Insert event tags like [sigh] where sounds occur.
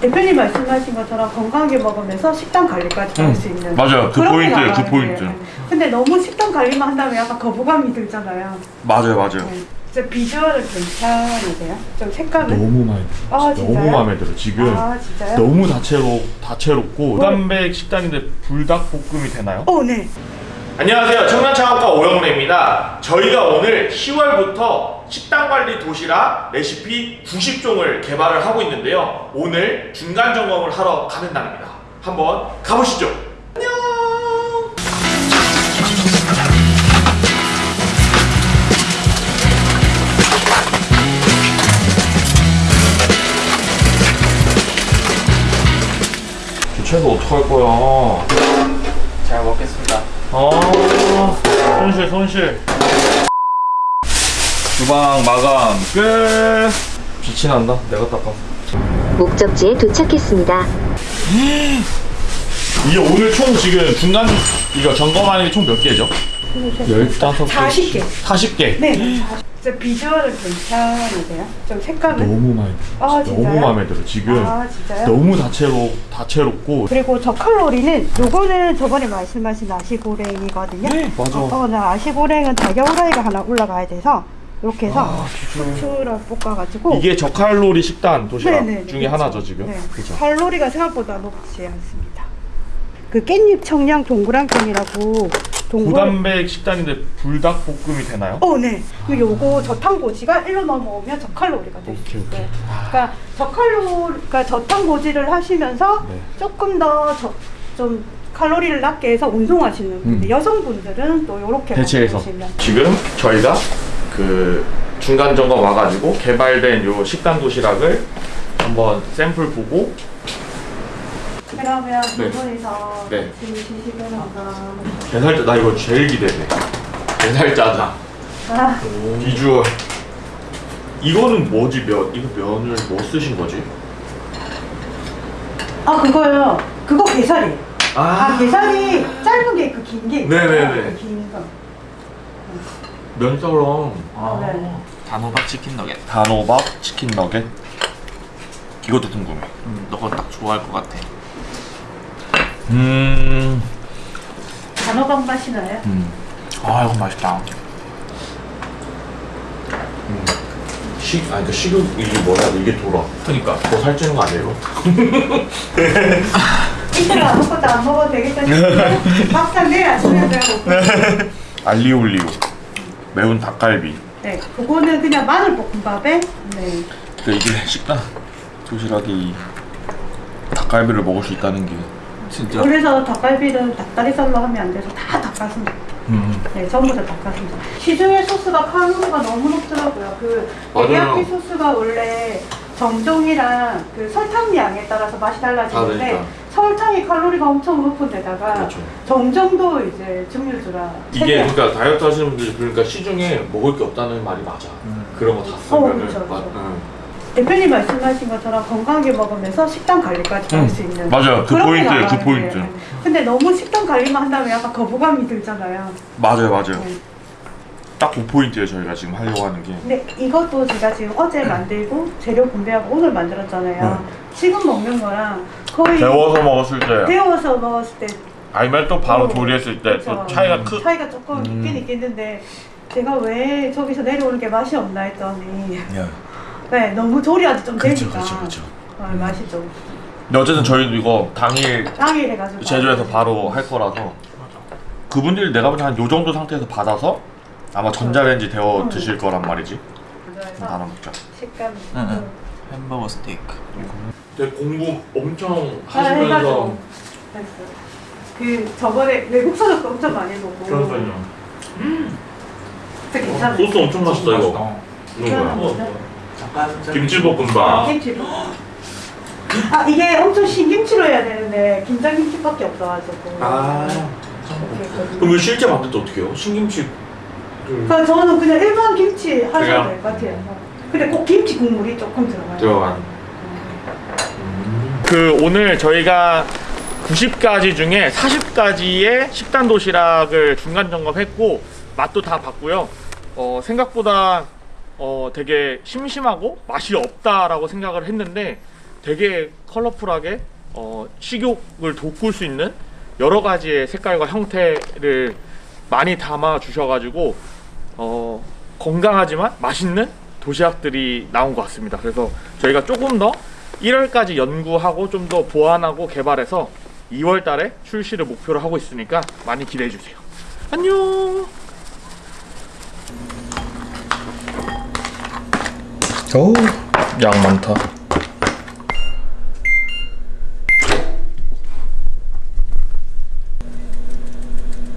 대표님 말씀하신 것처럼 건강하게 먹으면서 식단 관리까지 할 수 있는 맞아요. 그 그런 게 포인트예요, 그 포인트. 근데 너무 식단 관리만 한다면 약간 거부감이 들잖아요. 맞아요, 맞아요. 네. 진짜 비주얼은 괜찮으세요? 좀 색감은? 너무 마음에 들어. 아? 너무 마음에 들어. 지금 아 진짜요? 너무 다채로 다채롭고 무단백 식단인데 불닭볶음이 되나요? 어, 네. 안녕하세요. 청년창업가 오영래입니다. 저희가 오늘 10월부터 식단관리 도시락 레시피 90종을 개발을 하고 있는데요. 오늘 중간 점검을 하러 가는 날입니다. 한번 가보시죠. 안녕. 주체도 어떡할 거야? 잘 먹겠습니다. 아 손실 손실 주방 마감 끝 빛이 난다 내가 닦아 목적지에 도착했습니다. [gasps] 이게 오늘 총 지금 중간 이거 점검하는 게 총 몇 개죠? 15개. 40개. 40개. 네. 진짜 비주얼은 괜찮으세요? 좀 색감은? 너무 마음에 들어. 아? 너무 마음에 들어. 지금 아? 너무 다채로 다채롭고 그리고 저 칼로리는 요거는 저번에 말씀하신 아시고랭이거든요. 네, 맞아. 어, 나 아시고랭은 달걀 후라이가 하나 올라가야 돼서 이렇게 해서 후추를 볶아가지고 이게 저칼로리 식단 도시락 네네, 중에 그쵸. 하나죠 지금. 네. 그죠. 칼로리가 생각보다 높지 않습니다. 그 깻잎 청량 동그랑땡이라고 무단백 식단인데 불닭볶음이 되나요? 어, 네. 그 요거 저탄고지가 1로 넘어오면 저칼로리가 될수 오케이, 오케이. 있어요. 그러니까 저칼로, 그러니까 저탄고지를 하시면서 네. 조금 더좀 칼로리를 낮게 해서 운동하시는 분들, 음. 여성분들은 또 이렇게 대체해서. 지금 저희가 그 중간 점검 와가지고 개발된 요 식단 도시락을 한번 샘플 보고 그러면 두 네. 분이서 네. 한번 게살짜 나 이거 제일 기대돼 게살짜장 아, 비주얼 이거는 뭐지 면 이거 면을 뭐 쓰신 거지? 아 그거요. 그거 게살이. 아, 아 게살이 짧은 게그긴 게. 있잖아요. 네네네. 그긴 거. 면사랑 아, 네. 단호박 치킨 너겟. 단호박 치킨 너겟 이것도 궁금해 음, 너가 딱 좋아할 것 같아. 음, 단호박 맛이 나요? 음. 아 이거 맛있다. 식, 아니 그 식욕 이게 뭐야 이게 돌아 그니까. 더 살찌는 거 아니에요? 이틀 아무것도 안 먹어도 되겠다 싶은데 막상 내일 아침에 배가 고프 알리올리오 매운 닭갈비 네, 그거는 그냥 마늘 볶음밥에 네. 근데 이게 식단 도시락이 이 닭갈비를 먹을 수 있다는 게 진짜. 그래서 닭갈비는 닭다리살로 하면 안 돼서 다 닭가슴살. 음. 네, 전부 다 닭가슴살. 시중의 소스가 칼로리가 너무 높더라고요. 그. 데리야끼 소스가 원래 정종이랑 그 설탕 양에 따라서 맛이 달라지는데 다르니까. 설탕이 칼로리가 엄청 높은 데다가 그렇죠. 정정도 이제 증류주라 이게 그러니까 다이어트 하시는 분들이 그러니까 시중에 먹을 게 없다는 말이 맞아 그런 거다 어, 쓰면은 그쵸, 맛- 그쵸. 응. 대표님 말씀하신 것처럼 건강하게 먹으면서 식단 관리까지 할 수 있는 맞아요. 그 포인트예요, 그 포인트. 거예요. 근데 너무 식단 관리만 한다면 약간 거부감이 들잖아요. 맞아요 맞아요 네. 딱그 포인트예요 저희가 지금 하려고 하는 게 근데 이것도 제가 지금 어제 만들고 재료 분배하고 오늘 만들었잖아요. 지금 먹는 거랑 거의 데워서 먹었을 때 데워서 먹었을 때 아니면 또 바로 어, 조리했을 때또 그쵸. 차이가 크 차이가 조금 음. 있긴 있겠는데 제가 왜 저기서 내려오는 게 맛이 없나 했더니 야. 네 너무 조리하지 좀 그쵸, 되니까 그쵸, 그쵸. 어, 맛이 좀 근데 어쨌든 저희도 이거 당일 당일 해가지고 제조해서 바로 할 거라서 그분들이 내가 보기엔 한요 정도 상태에서 받아서 아마 전자레인지 데워 음. 드실 거란 말이지 나눠 먹자 식감이 응, 응. 좀 햄버거 스테이크. 되게 공부 엄청 잘 해가지고 됐어요. 그 저번에 외국 사람도 엄청 많이 보고 진짜 괜찮아요. 소스 엄청 맛있다 이거 이건 뭐야? 김치볶음밥 김치로. 아 이게 엄청 신김치로 해야 되는데 김장김치밖에 없어가지고. 아. 그럼 이거 실제 만들 때 어떻게 해요? 신김치 그러니까 저는 그냥 일반 김치 하셔도? 될 것 같아요. 근데 꼭 김치 국물이 조금 들어가요. 들어간 그 오늘 저희가 90가지 중에 40가지의 식단 도시락을 중간 점검했고 맛도 다 봤고요. 어, 생각보다 어, 되게 심심하고 맛이 없다라고 생각을 했는데 되게 컬러풀하게 어, 식욕을 돋굴 수 있는 여러 가지의 색깔과 형태를 많이 담아 주셔가지고 어, 건강하지만 맛있는 도시락들이 나온 것 같습니다. 그래서 저희가 조금 더 1월까지 연구하고 좀 더 보완하고 개발해서 2월 달에 출시를 목표로 하고 있으니까 많이 기대해 주세요. 안녕. 오, 양 많다.